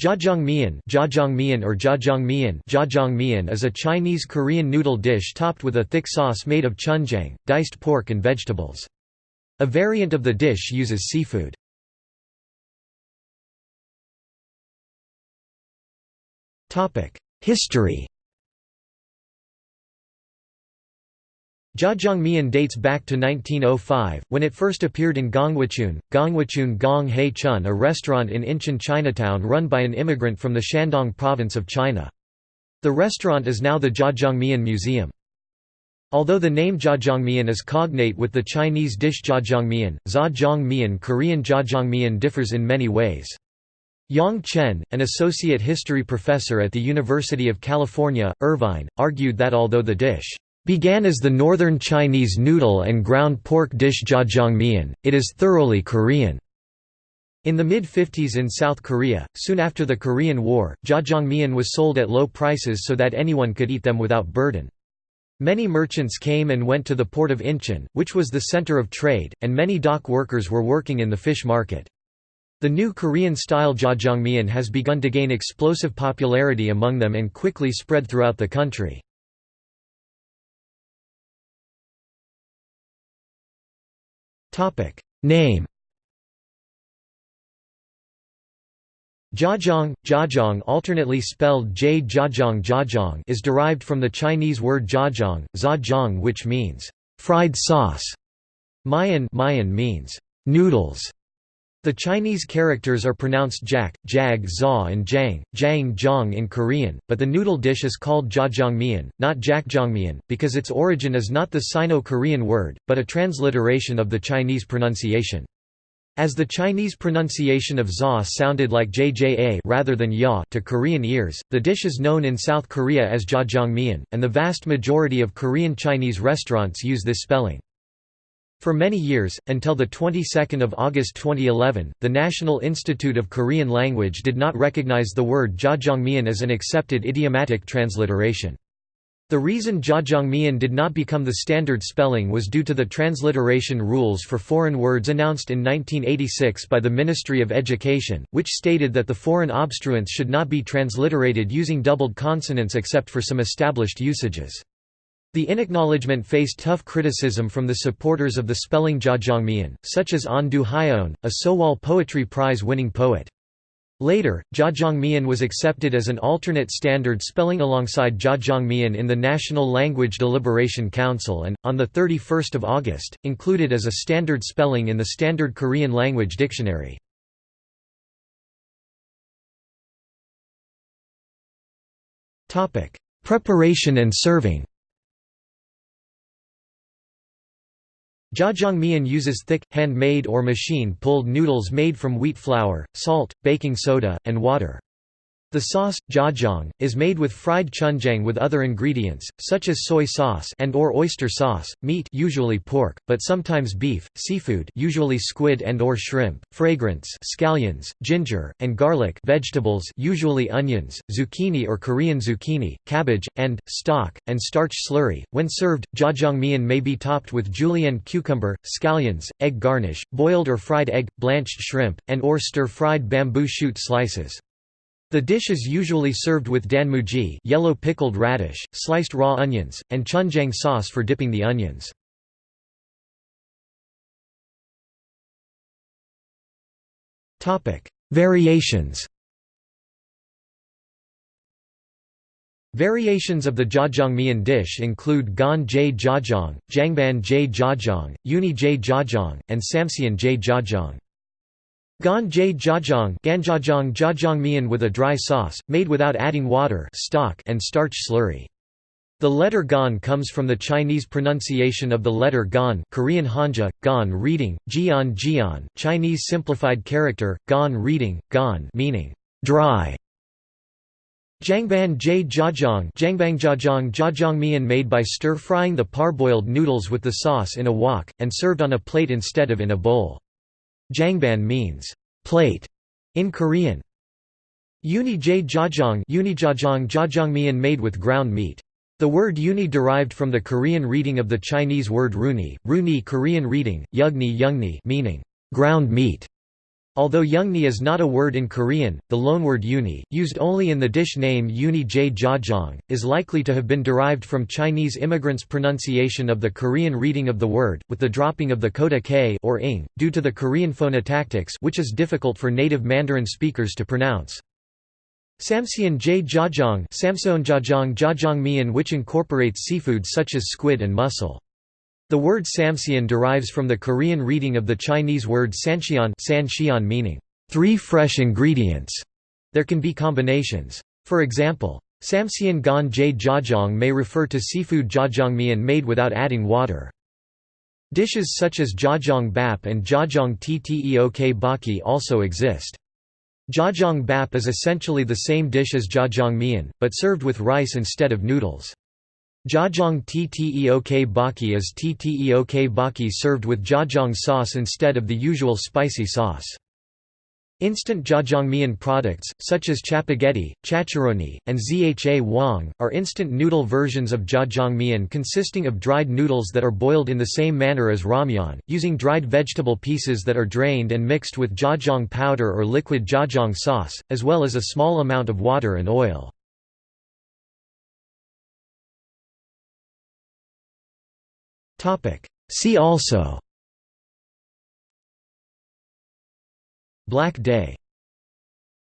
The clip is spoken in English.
Jjajangmyeon Jjajangmyeon or Jjajangmyeon Jjajangmyeon is a Chinese Korean noodle dish topped with a thick sauce made of chunjang, diced pork and vegetables. A variant of the dish uses seafood. Topic: History Jjajangmyeon dates back to 1905, when it first appeared in Gonghwachun, Gonghwachun Gong Hei Chun a restaurant in Incheon Chinatown run by an immigrant from the Shandong province of China. The restaurant is now the Jjajangmyeon Museum. Although the name Jjajangmyeon is cognate with the Chinese dish Jjajangmyeon, Zha Korean Jjajangmyeon differs in many ways. Yang Chen, an associate history professor at the University of California, Irvine, argued that although the dish Began as the northern Chinese noodle and ground pork dish jjajangmyeon, it is thoroughly Korean. In the mid-50s in South Korea, soon after the Korean War, jjajangmyeon was sold at low prices so that anyone could eat them without burden. Many merchants came and went to the port of Incheon, which was the center of trade, and many dock workers were working in the fish market. The new Korean-style jjajangmyeon has begun to gain explosive popularity among them and quickly spread throughout the country. Topic Name Jiazhong, jiazhong alternately spelled j jiazhong jiazhong is derived from the Chinese word jiazhong, zha which means fried sauce. Mayan, Mayan means noodles. The Chinese characters are pronounced jak, jag za and jang, jang jong in Korean, but the noodle dish is called jjajangmyeon, not jakjangmyeon, because its origin is not the Sino-Korean word, but a transliteration of the Chinese pronunciation. As the Chinese pronunciation of za sounded like jja rather than ya to Korean ears, the dish is known in South Korea as jjajangmyeon, and the vast majority of Korean Chinese restaurants use this spelling. For many years, until the 22nd of August 2011, the National Institute of Korean Language did not recognize the word jjajangmyeon as an accepted idiomatic transliteration. The reason jjajangmyeon did not become the standard spelling was due to the transliteration rules for foreign words announced in 1986 by the Ministry of Education, which stated that the foreign obstruents should not be transliterated using doubled consonants except for some established usages. The inacknowledgement faced tough criticism from the supporters of the spelling Jjajangmyeon, such as An Du Hyeon, a Sowol Poetry Prize-winning poet. Later, Jjajangmyeon was accepted as an alternate standard spelling alongside Jjajangmyeon in the National Language Deliberation Council and, on 31 August, included as a standard spelling in the Standard Korean Language Dictionary. Preparation and serving Jjajangmyeon uses thick, hand-made or machine-pulled noodles made from wheat flour, salt, baking soda, and water. The sauce, jjajang, is made with fried chunjang with other ingredients, such as soy sauce and or oyster sauce, meat usually pork, but sometimes beef, seafood usually squid and or shrimp, fragrance scallions, ginger, and garlic vegetables usually onions, zucchini or Korean zucchini, cabbage, and, stock, and starch slurry. When served, jjajangmyeon may be topped with julienne cucumber, scallions, egg garnish, boiled or fried egg, blanched shrimp, and or stir-fried bamboo shoot slices. The dish is usually served with danmuji yellow pickled radish, sliced raw onions, and chunjang sauce for dipping the onions. Variations Variations of the jjajangmyeon dish include gan j jjajang, jangban j jjajang, uni j jjajang, and samseon j jjajang. Gan j jjajang ganjajang jjajangmyeon with a dry sauce, made without adding water stock and starch slurry. The letter gan comes from the Chinese pronunciation of the letter gan Korean hanja, gan reading, jian jian Chinese simplified character, gan reading, gan meaning dry. Jangban j jjajang Jangbang jjajangmyeon made by stir-frying the parboiled noodles with the sauce in a wok, and served on a plate instead of in a bowl. Jangban means plate in Korean. Uni j jjajang unijajang jjajangmyeon made with ground meat. The word uni derived from the Korean reading of the Chinese word runi, runi Korean reading, yugni yungni meaning ground meat. Although yeongni is not a word in Korean, the loanword uni, used only in the dish name uni j jajang, is likely to have been derived from Chinese immigrants' pronunciation of the Korean reading of the word, with the dropping of the coda k or ing, due to the Korean phonotactics which is difficult for native Mandarin speakers to pronounce. Samseon j jajang Samseon jajang jajangmyeon which incorporates seafood such as squid and mussel. The word samseon derives from the Korean reading of the Chinese word sanxian, san meaning, three fresh ingredients. There can be combinations. For example, samseon gan jajang may refer to seafood jajangmyeon made without adding water. Dishes such as jajang bap and jajang tteok baki also exist. Jajang bap is essentially the same dish as jajangmyeon, but served with rice instead of noodles. Jajang tteok baki is tteok baki served with jajang sauce instead of the usual spicy sauce. Instant jajangmyeon products, such as chapagetti, chacharoni, and zha wang, are instant noodle versions of jajangmyeon consisting of dried noodles that are boiled in the same manner as ramyeon, using dried vegetable pieces that are drained and mixed with jajang powder or liquid jajang sauce, as well as a small amount of water and oil. See also. Black Day